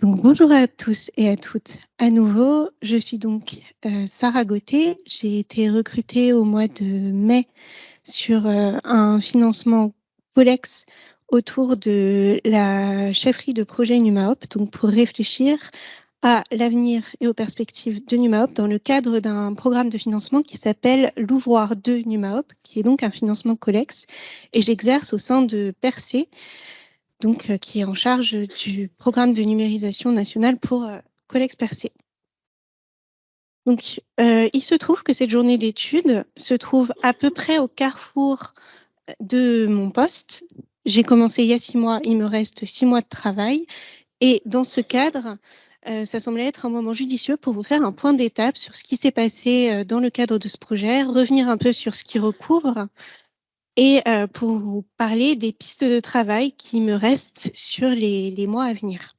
Bonjour à tous et à toutes. À nouveau, je suis donc euh, Sarah Gauthier. J'ai été recrutée au mois de mai sur euh, un financement Colex autour de la chefferie de projet NumaHop, donc pour réfléchir à l'avenir et aux perspectives de NumaHop dans le cadre d'un programme de financement qui s'appelle l'Ouvroir 2 NumaHop, qui est donc un financement Colex. Et j'exerce au sein de Percé, donc, euh, qui est en charge du programme de numérisation nationale pour euh, Collex Percé. Donc, euh, il se trouve que cette journée d'études se trouve à peu près au carrefour de mon poste. J'ai commencé il y a six mois, il me reste six mois de travail. Et dans ce cadre, ça semblait être un moment judicieux pour vous faire un point d'étape sur ce qui s'est passé dans le cadre de ce projet, revenir un peu sur ce qui recouvre, et euh, pour vous parler des pistes de travail qui me restent sur les, mois à venir.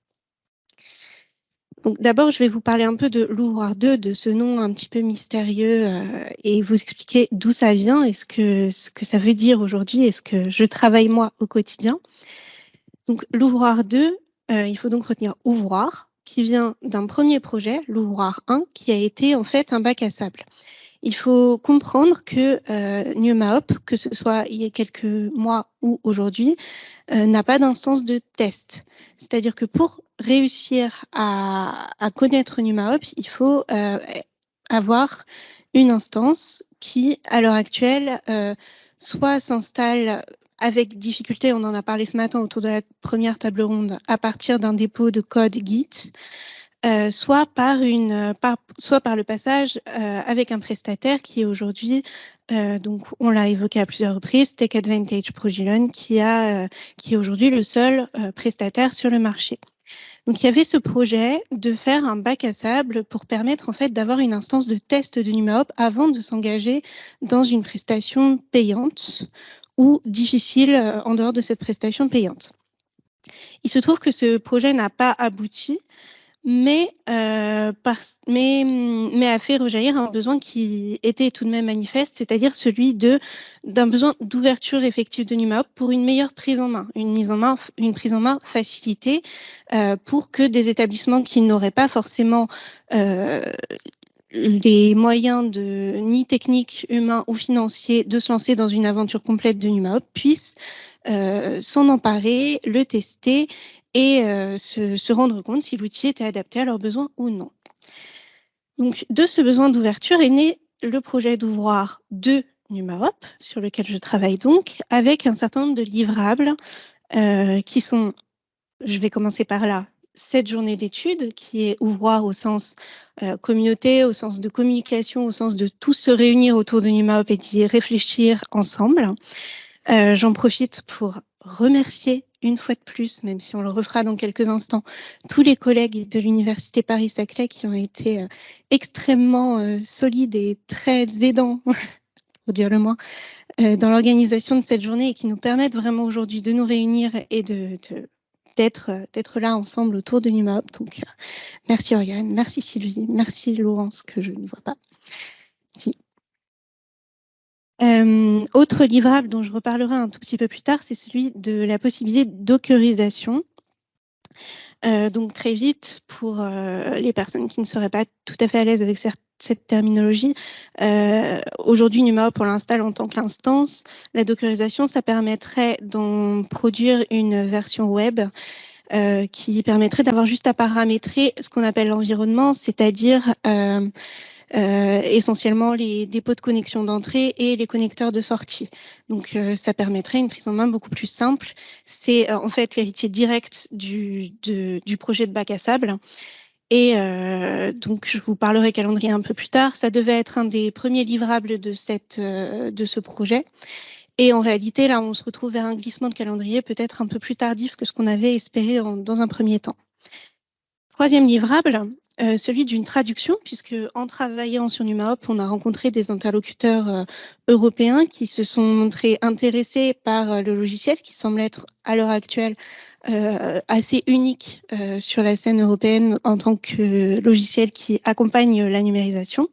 D'abord, je vais vous parler un peu de l'ouvroir 2, de ce nom un petit peu mystérieux euh, et vous expliquer d'où ça vient et ce que, ce que ça veut dire aujourd'hui et ce que je travaille moi au quotidien. Donc, l'ouvroir 2, euh, il faut donc retenir ouvroir, qui vient d'un premier projet, l'ouvroir 1, qui a été en fait un bac à sable il faut comprendre que euh, que ce soit il y a quelques mois ou aujourd'hui, euh, n'a pas d'instance de test. C'est-à-dire que pour réussir à, connaître NumaHop, il faut euh, avoir une instance qui, à l'heure actuelle, euh, soit s'installe avec difficulté, on en a parlé ce matin autour de la première table ronde, à partir d'un dépôt de code Git, euh, soit, par une, euh, par, soit par le passage euh, avec un prestataire qui est aujourd'hui, donc on l'a évoqué à plusieurs reprises, Tech Advantage Progilon, qui, a, qui est aujourd'hui le seul prestataire sur le marché. Donc il y avait ce projet de faire un bac à sable pour permettre en fait d'avoir une instance de test de NumaHop avant de s'engager dans une prestation payante ou difficile en dehors de cette prestation payante. Il se trouve que ce projet n'a pas abouti mais, euh, mais, mais a fait rejaillir un besoin qui était tout de même manifeste, c'est-à-dire celui de d'un besoin d'ouverture effective de NumaHop pour une meilleure prise en main, une mise en main, une prise en main facilitée euh, pour que des établissements qui n'auraient pas forcément euh, les moyens de ni techniques, humains ou financiers de se lancer dans une aventure complète de NumaHop puissent euh, s'en emparer, le tester et euh, se, rendre compte si l'outil était adapté à leurs besoins ou non. Donc, de ce besoin d'ouverture est né le projet d'ouvroir de NumaHop, sur lequel je travaille donc, avec un certain nombre de livrables euh, qui sont, je vais commencer par là, cette journée d'études, qui est ouvroir au sens euh, communauté, au sens de communication, au sens de tous se réunir autour de NumaHop et d'y réfléchir ensemble. J'en profite pour remercier une fois de plus, même si on le refera dans quelques instants, tous les collègues de l'Université Paris-Saclay qui ont été euh, extrêmement euh, solides et très aidants, pour dire le moins, euh, dans l'organisation de cette journée et qui nous permettent vraiment aujourd'hui de nous réunir et de, d'être là ensemble autour de NumaHop. Donc, merci Oriane, merci Sylvie, merci Laurence que je ne vois pas. Euh, autre livrable dont je reparlerai un tout petit peu plus tard, c'est celui de la possibilité dockerisation. Euh, donc très vite, pour euh, les personnes qui ne seraient pas tout à fait à l'aise avec cette terminologie, aujourd'hui NumaHop, on l'installe en tant qu'instance. La dockerisation, ça permettrait d'en produire une version web qui permettrait d'avoir juste à paramétrer ce qu'on appelle l'environnement, c'est-à-dire euh, essentiellement les dépôts de connexion d'entrée et les connecteurs de sortie. Donc euh, ça permettrait une prise en main beaucoup plus simple. C'est euh, en fait l'héritier direct du, projet de bac à sable. Et donc, je vous parlerai calendrier un peu plus tard. Ça devait être un des premiers livrables de ce projet. Et en réalité, là, on se retrouve vers un glissement de calendrier peut-être un peu plus tardif que ce qu'on avait espéré dans un premier temps. Troisième livrable, euh, celui d'une traduction, puisque en travaillant sur NumaHop, on a rencontré des interlocuteurs euh, européens qui se sont montrés intéressés par euh, le logiciel, qui semble être à l'heure actuelle assez unique sur la scène européenne en tant que logiciel qui accompagne la numérisation.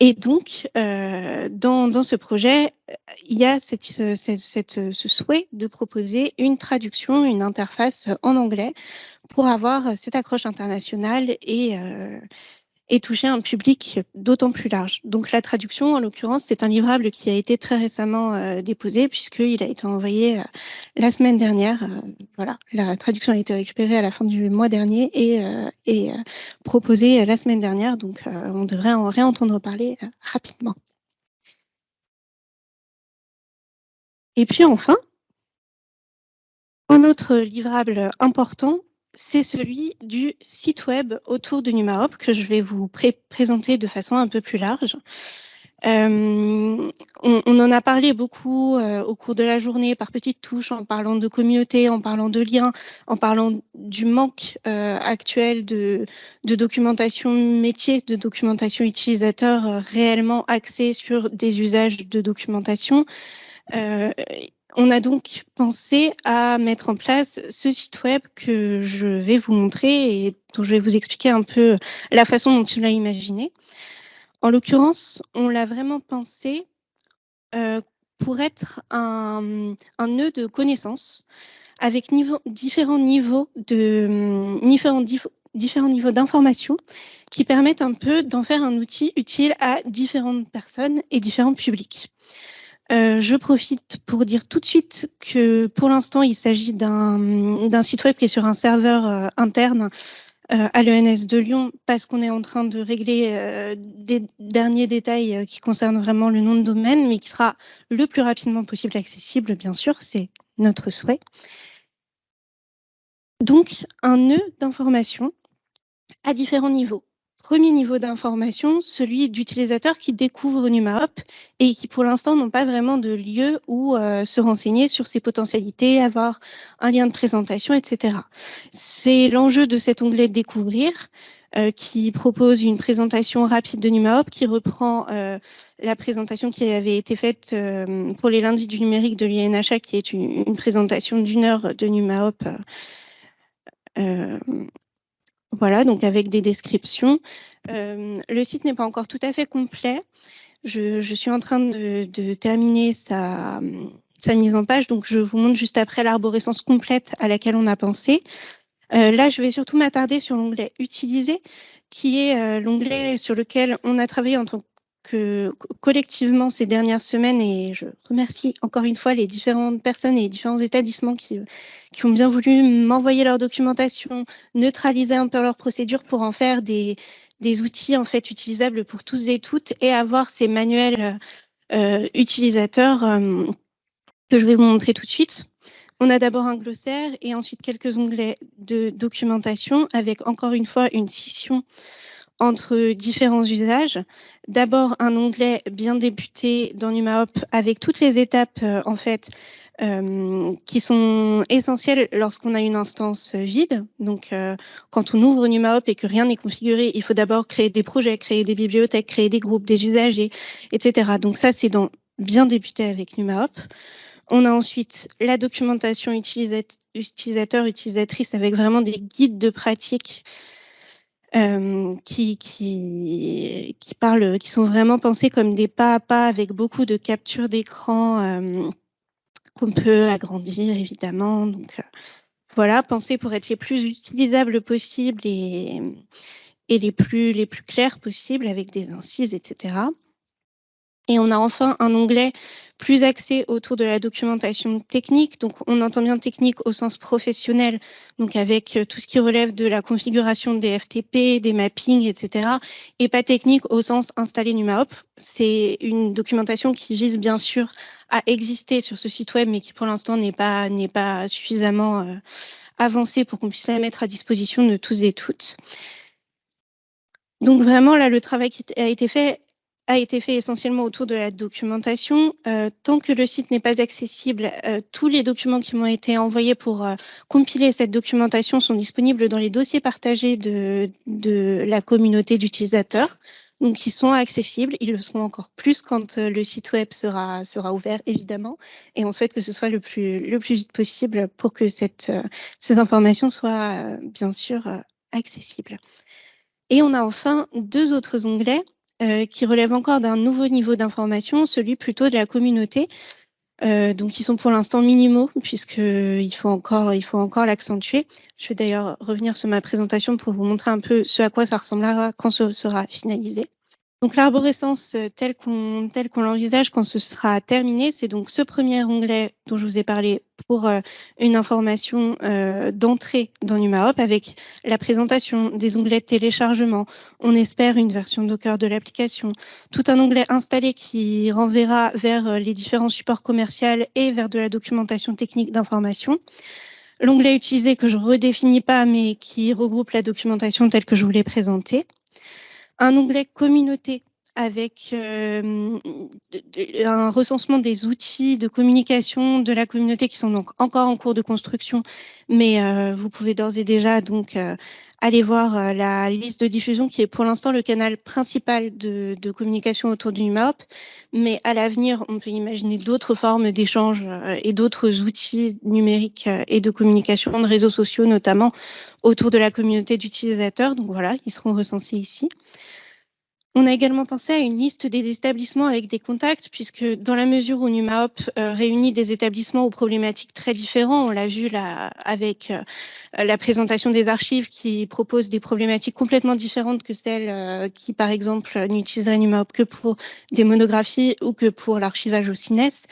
Et donc, euh, dans, dans, ce projet, il y a cette, ce souhait de proposer une traduction, une interface en anglais pour avoir cette accroche internationale et, euh, et toucher un public d'autant plus large. Donc la traduction, en l'occurrence, c'est un livrable qui a été très récemment euh, déposé puisqu'il a été envoyé euh, la semaine dernière. Euh, voilà, la traduction a été récupérée à la fin du mois dernier et, et proposée la semaine dernière. Donc on devrait en réentendre parler rapidement. Et puis enfin, un autre livrable important, c'est celui du site web autour de NumaHop que je vais vous présenter de façon un peu plus large. Euh, on, en a parlé beaucoup euh, au cours de la journée par petites touches, en parlant de communauté, en parlant de liens, en parlant du manque euh, actuel de, documentation métier, de documentation utilisateur réellement axée sur des usages de documentation. On a donc pensé à mettre en place ce site web que je vais vous montrer et dont je vais vous expliquer un peu la façon dont il l'a imaginé. En l'occurrence, on l'a vraiment pensé euh, pour être un, nœud de connaissances avec différents niveaux de niveaux d'information qui permettent un peu d'en faire un outil utile à différentes personnes et différents publics. Euh, je profite pour dire tout de suite que pour l'instant, il s'agit d'un site web qui est sur un serveur euh, interne euh, à l'ENS de Lyon parce qu'on est en train de régler des derniers détails qui concernent vraiment le nom de domaine, mais qui sera le plus rapidement possible accessible, bien sûr, c'est notre souhait. Donc, un nœud d'information à différents niveaux. Premier niveau d'information, celui d'utilisateurs qui découvrent NumaHop et qui pour l'instant n'ont pas vraiment de lieu où euh, se renseigner sur ses potentialités, avoir un lien de présentation, etc. C'est l'enjeu de cet onglet Découvrir euh, qui propose une présentation rapide de NumaHop qui reprend euh, la présentation qui avait été faite pour les lundis du numérique de l'INHA qui est une, présentation d'une heure de NumaHop voilà, donc avec des descriptions. Euh, le site n'est pas encore tout à fait complet. Je, suis en train de, terminer sa, sa, mise en page, donc je vous montre juste après l'arborescence complète à laquelle on a pensé. Euh, là, je vais surtout m'attarder sur l'onglet Utiliser, qui est euh, l'onglet sur lequel on a travaillé en tant que collectivement ces dernières semaines, et je remercie encore une fois les différentes personnes et les différents établissements qui, qui ont bien voulu m'envoyer leur documentation, neutraliser un peu leur procédure pour en faire des, des outils en fait utilisables pour tous et toutes et avoir ces manuels euh, utilisateurs euh, que je vais vous montrer tout de suite. On a d'abord un glossaire et ensuite quelques onglets de documentation avec encore une fois une scission entre différents usages. D'abord, un onglet bien débuté dans NumaHop avec toutes les étapes euh, en fait euh, qui sont essentielles lorsqu'on a une instance vide. Donc, euh, quand on ouvre NumaHop et que rien n'est configuré, il faut d'abord créer des projets, créer des bibliothèques, créer des groupes, des usagers, etc. Donc ça, c'est dans bien débuté avec NumaHop. On a ensuite la documentation utilisateur, utilisatrice avec vraiment des guides de pratique euh, qui, qui, qui, parlent, qui sont vraiment pensés comme des pas à pas avec beaucoup de captures d'écran euh, qu'on peut agrandir évidemment. Donc euh, voilà, pensés pour être les plus utilisables possibles et, et les, plus, les plus clairs possibles avec des incises, etc. Et on a enfin un onglet plus axé autour de la documentation technique. Donc, on entend bien technique au sens professionnel, donc avec euh, tout ce qui relève de la configuration des FTP, des mappings, etc. Et pas technique au sens installer NumaHop. C'est une documentation qui vise bien sûr à exister sur ce site web, mais qui pour l'instant n'est pas, n'est pas suffisamment euh, avancée pour qu'on puisse la mettre à disposition de tous et toutes. Donc vraiment, là, le travail qui a été fait a été fait essentiellement autour de la documentation. Euh, tant que le site n'est pas accessible, euh, tous les documents qui m'ont été envoyés pour euh, compiler cette documentation sont disponibles dans les dossiers partagés de, la communauté d'utilisateurs. Donc, ils sont accessibles. Ils le seront encore plus quand le site web sera, ouvert, évidemment. Et on souhaite que ce soit le plus, vite possible pour que cette, ces informations soient, bien sûr, accessibles. Et on a enfin deux autres onglets qui relèvent encore d'un nouveau niveau d'information, celui plutôt de la communauté, euh, donc, ils sont pour l'instant minimaux puisqu'il faut encore, il faut encore l'accentuer. Je vais d'ailleurs revenir sur ma présentation pour vous montrer un peu ce à quoi ça ressemblera quand ce sera finalisé. Donc l'arborescence euh, telle qu'on l'envisage quand ce sera terminé, c'est donc ce premier onglet dont je vous ai parlé pour euh, une information euh, d'entrée dans NumaHop avec la présentation des onglets de téléchargement. On espère une version Docker de l'application. Tout un onglet installé qui renverra vers les différents supports commerciaux et vers de la documentation technique d'information. L'onglet utilisé que je redéfinis pas mais qui regroupe la documentation telle que je vous l'ai présentée un onglet communauté avec euh, un recensement des outils de communication de la communauté qui sont donc encore en cours de construction, mais euh, vous pouvez d'ores et déjà donc euh, aller voir la liste de diffusion qui est pour l'instant le canal principal de, communication autour du NUMAOP, mais à l'avenir, on peut imaginer d'autres formes d'échange et d'autres outils numériques et de communication, de réseaux sociaux notamment, autour de la communauté d'utilisateurs. Donc voilà, ils seront recensés ici. On a également pensé à une liste des établissements avec des contacts, puisque dans la mesure où NumaHop euh, réunit des établissements aux problématiques très différentes, on l'a vu là avec euh, la présentation des archives qui proposent des problématiques complètement différentes que celles euh, qui, par exemple, n'utiliseraient NumaHop que pour des monographies ou que pour l'archivage au CINES.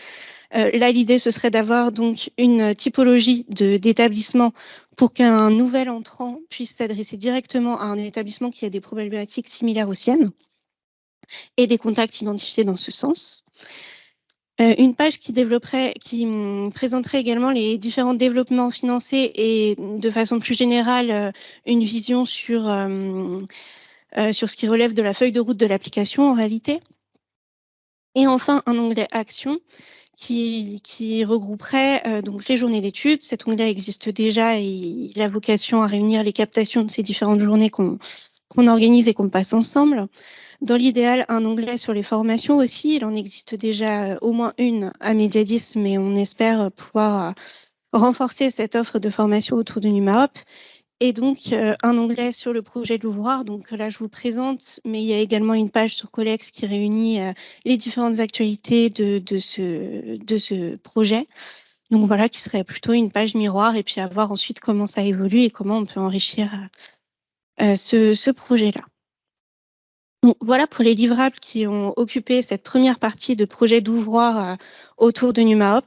là, l'idée, ce serait d'avoir donc une typologie d'établissements pour qu'un nouvel entrant puisse s'adresser directement à un établissement qui a des problématiques similaires aux siennes et des contacts identifiés dans ce sens. Euh, une page qui hum, présenterait également les différents développements financés et de façon plus générale euh, une vision sur, hum, euh, sur ce qui relève de la feuille de route de l'application en réalité. Et enfin, un onglet Action qui, qui regrouperait donc les journées d'études. Cet onglet existe déjà et il a vocation à réunir les captations de ces différentes journées qu'on organise et qu'on passe ensemble. Dans l'idéal, un onglet sur les formations aussi. Il en existe déjà euh, au moins une à Mediadis, mais on espère pouvoir euh, renforcer cette offre de formation autour de NumaHop. Et donc, euh, un onglet sur le projet de l'ouvroir. Donc là, je vous présente, mais il y a également une page sur Colex qui réunit les différentes actualités de, ce, de ce projet. Donc voilà, qui serait plutôt une page miroir et puis à voir ensuite comment ça évolue et comment on peut enrichir ce, ce projet-là voilà pour les livrables qui ont occupé cette première partie de projet d'ouvroir euh, autour de NumaHop,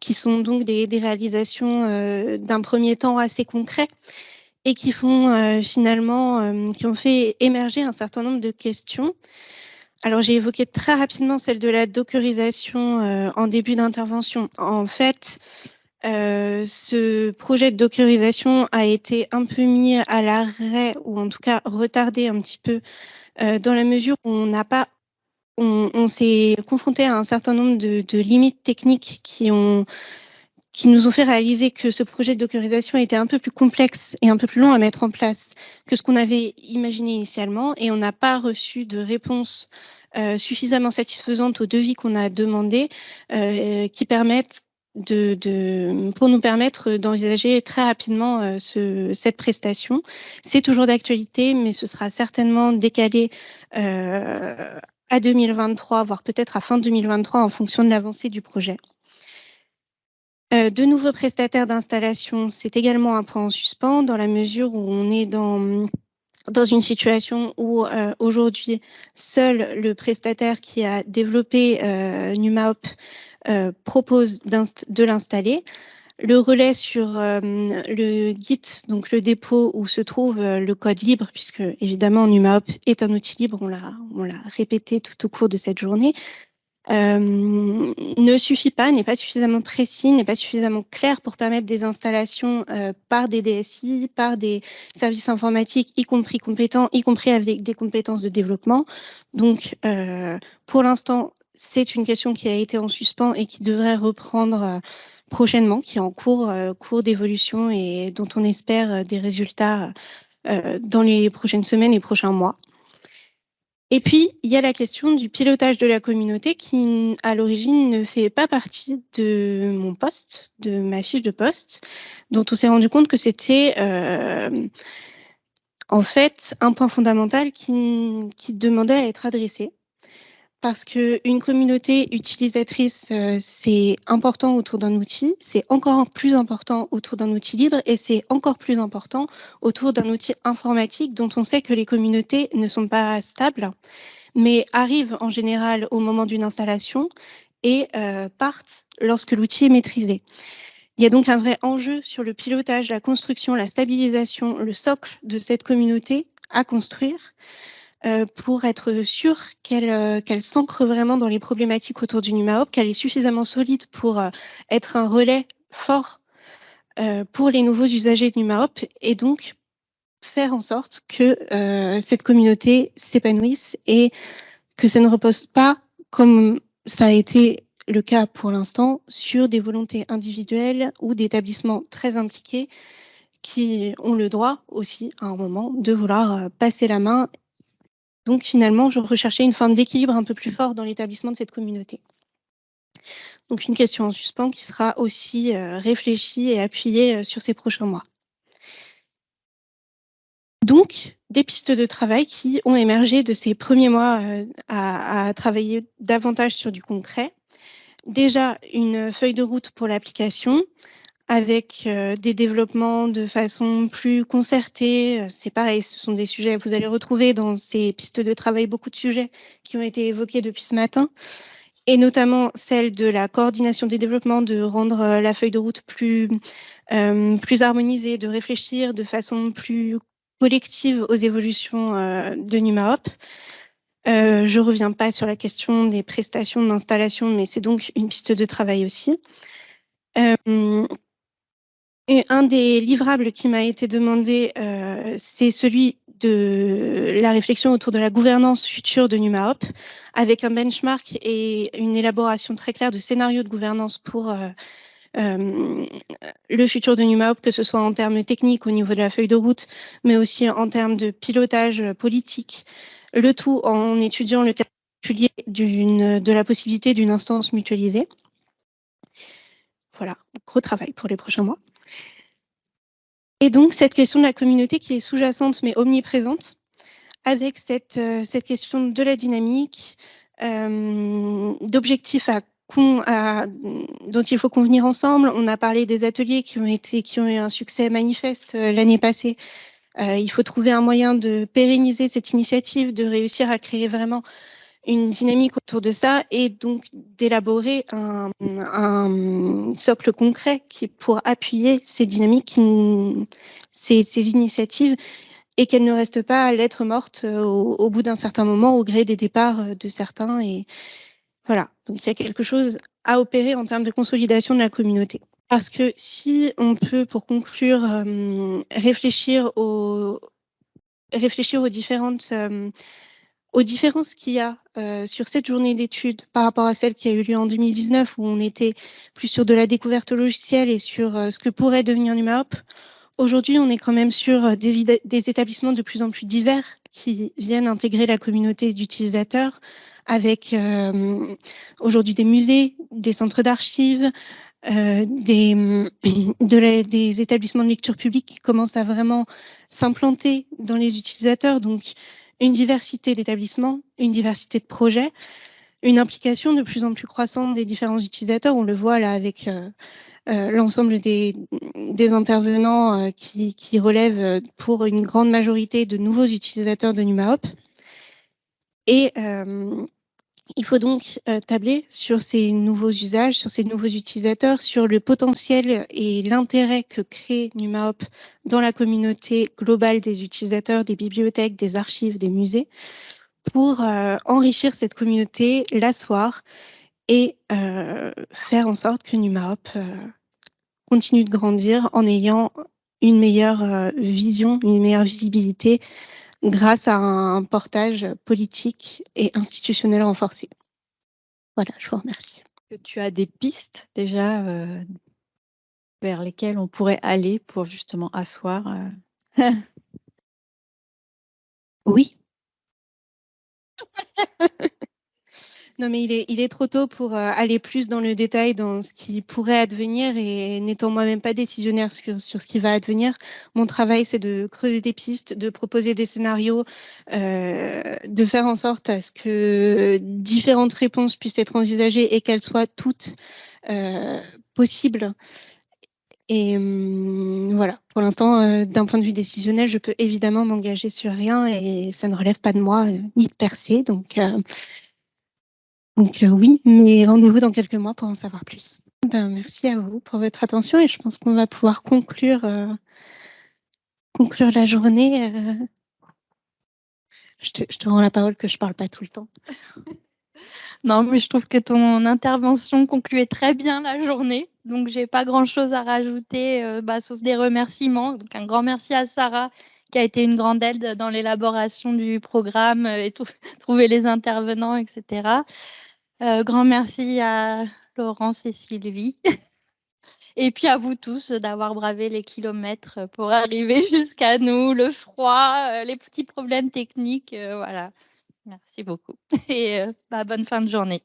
qui sont donc des, réalisations euh, d'un premier temps assez concret et qui font euh, finalement, qui ont fait émerger un certain nombre de questions. Alors j'ai évoqué très rapidement celle de la dockerisation en début d'intervention. En fait, ce projet de dockerisation a été un peu mis à l'arrêt ou en tout cas retardé un petit peu euh, dans la mesure où on n'a pas on, s'est confronté à un certain nombre de, limites techniques qui, ont, qui nous ont fait réaliser que ce projet de dockerisation était un peu plus complexe et un peu plus long à mettre en place que ce qu'on avait imaginé initialement et on n'a pas reçu de réponse euh, suffisamment satisfaisante aux devis qu'on a demandé euh, qui permettent pour nous permettre d'envisager très rapidement euh, ce, cette prestation. C'est toujours d'actualité, mais ce sera certainement décalé euh, à 2023, voire peut-être à fin 2023 en fonction de l'avancée du projet. Euh, de nouveaux prestataires d'installation, c'est également un point en suspens dans la mesure où on est dans une situation où aujourd'hui seul le prestataire qui a développé euh, NumaHop propose de l'installer. Le relais sur euh, le Git, donc le dépôt où se trouve euh, le code libre, puisque évidemment NumaHop est un outil libre, on l'a répété tout au cours de cette journée, ne suffit pas, n'est pas suffisamment précis, n'est pas suffisamment clair pour permettre des installations par des DSI, par des services informatiques, y compris compétents, y compris avec des compétences de développement. Donc, pour l'instant, c'est une question qui a été en suspens et qui devrait reprendre euh, prochainement, qui est en cours, euh, cours d'évolution et dont on espère euh, des résultats dans les prochaines semaines et prochains mois. Et puis, il y a la question du pilotage de la communauté qui, à l'origine, ne fait pas partie de mon poste, de ma fiche de poste, dont on s'est rendu compte que c'était en fait un point fondamental qui demandait à être adressé parce qu'une communauté utilisatrice, euh, c'est important autour d'un outil, c'est encore plus important autour d'un outil libre et c'est encore plus important autour d'un outil informatique dont on sait que les communautés ne sont pas stables, mais arrivent en général au moment d'une installation et euh, partent lorsque l'outil est maîtrisé. Il y a donc un vrai enjeu sur le pilotage, la construction, la stabilisation, le socle de cette communauté à construire. Euh, pour être sûr euh, qu'elle s'ancre vraiment dans les problématiques autour du NumaHop, qu'elle est suffisamment solide pour euh, être un relais fort pour les nouveaux usagers de NumaHop et donc faire en sorte que cette communauté s'épanouisse et que ça ne repose pas, comme ça a été le cas pour l'instant, sur des volontés individuelles ou d'établissements très impliqués qui ont le droit aussi à un moment de vouloir passer la main donc finalement, je recherchais une forme d'équilibre un peu plus fort dans l'établissement de cette communauté. Donc une question en suspens qui sera aussi euh, réfléchie et appuyée euh, sur ces prochains mois. Donc, des pistes de travail qui ont émergé de ces premiers mois euh, à, travailler davantage sur du concret. Déjà, une feuille de route pour l'application, avec euh, des développements de façon plus concertée. Euh, c'est pareil, ce sont des sujets, vous allez retrouver dans ces pistes de travail beaucoup de sujets qui ont été évoqués depuis ce matin, et notamment celle de la coordination des développements, de rendre euh, la feuille de route plus, plus harmonisée, de réfléchir de façon plus collective aux évolutions de NumaHop. je ne reviens pas sur la question des prestations d'installation, mais c'est donc une piste de travail aussi. Un des livrables qui m'a été demandé, euh, c'est celui de la réflexion autour de la gouvernance future de NumaHop, avec un benchmark et une élaboration très claire de scénarios de gouvernance pour euh, euh, le futur de NumaHop, que ce soit en termes techniques au niveau de la feuille de route, mais aussi en termes de pilotage politique, le tout en étudiant le cas de la possibilité d'une instance mutualisée. Voilà, gros travail pour les prochains mois. Et donc, cette question de la communauté qui est sous-jacente mais omniprésente, avec cette, euh, cette question de la dynamique, euh, d'objectifs à, dont il faut convenir ensemble. On a parlé des ateliers qui ont, été, qui ont eu un succès manifeste euh, l'année passée. il faut trouver un moyen de pérenniser cette initiative, de réussir à créer vraiment une dynamique autour de ça et donc d'élaborer un, socle concret qui pour appuyer ces dynamiques, ces, ces initiatives et qu'elles ne restent pas à l'être morte euh, au, bout d'un certain moment au gré des départs euh, de certains. Et voilà, donc il y a quelque chose à opérer en termes de consolidation de la communauté. Parce que si on peut, pour conclure, euh, réfléchir aux, réfléchir aux différentes aux différences qu'il y a euh, sur cette journée d'études par rapport à celle qui a eu lieu en 2019 où on était plus sur de la découverte logicielle et sur euh, ce que pourrait devenir NumaHop. Aujourd'hui, on est quand même sur euh, des, établissements de plus en plus divers qui viennent intégrer la communauté d'utilisateurs avec aujourd'hui des musées, des centres d'archives, euh, des, de des établissements de lecture publique qui commencent à vraiment s'implanter dans les utilisateurs. Donc, une diversité d'établissements, une diversité de projets, une implication de plus en plus croissante des différents utilisateurs. On le voit là avec euh, euh, l'ensemble des, intervenants euh, qui, relèvent pour une grande majorité de nouveaux utilisateurs de NumaHop. Il faut donc euh, tabler sur ces nouveaux usages, sur ces nouveaux utilisateurs, sur le potentiel et l'intérêt que crée NumaHop dans la communauté globale des utilisateurs, des bibliothèques, des archives, des musées, pour euh, enrichir cette communauté, l'asseoir et euh, faire en sorte que NumaHop continue de grandir en ayant une meilleure vision, une meilleure visibilité grâce à un portage politique et institutionnel renforcé. Voilà, je vous remercie. Tu as des pistes déjà euh, vers lesquelles on pourrait aller pour justement asseoir euh, Oui. Non, mais il est, trop tôt pour euh, aller plus dans le détail dans ce qui pourrait advenir et n'étant moi-même pas décisionnaire sur, ce qui va advenir, mon travail c'est de creuser des pistes, de proposer des scénarios, euh, de faire en sorte à ce que différentes réponses puissent être envisagées et qu'elles soient toutes euh, possibles. Et hum, voilà, pour l'instant, d'un point de vue décisionnel, je peux évidemment m'engager sur rien et ça ne relève pas de moi ni de percer. Donc, donc euh, oui, mais rendez-vous dans quelques mois pour en savoir plus. Ben, merci à vous pour votre attention et je pense qu'on va pouvoir conclure, euh, conclure la journée. euh. Je, te, rends la parole que je parle pas tout le temps. Non, mais je trouve que ton intervention concluait très bien la journée. Donc, j'ai pas grand chose à rajouter, bah, sauf des remerciements. Donc, un grand merci à Sarah, qui a été une grande aide dans l'élaboration du programme euh, et trouver les intervenants, etc. Euh, grand merci à Laurence et Sylvie. Et puis à vous tous d'avoir bravé les kilomètres pour arriver jusqu'à nous, le froid, euh, les petits problèmes techniques. voilà. Merci beaucoup. Et bah, bonne fin de journée.